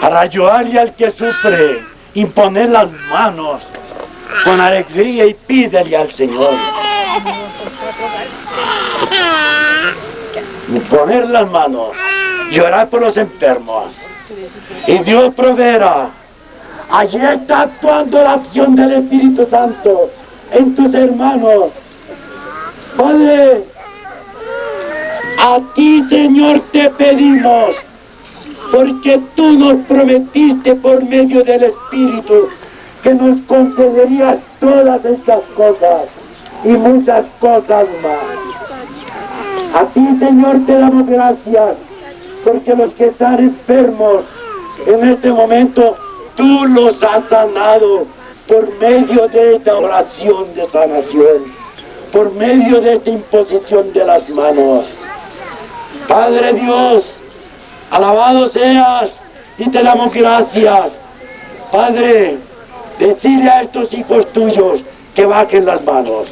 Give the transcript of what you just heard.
para ayudarle al que sufre, imponer las manos con alegría y pídele al Señor. Imponer las manos, llorar por los enfermos. Y Dios proveerá. Allí está actuando la acción del Espíritu Santo en tus hermanos. Padre, a ti Señor te pedimos, porque tú nos prometiste por medio del Espíritu que nos concederías todas esas cosas y muchas cosas más. A ti Señor te damos gracias, porque los que están enfermos en este momento, tú los has sanado por medio de esta oración de sanación, por medio de esta imposición de las manos. Padre Dios, alabado seas y te damos gracias. Padre, decide a estos hijos tuyos que bajen las manos.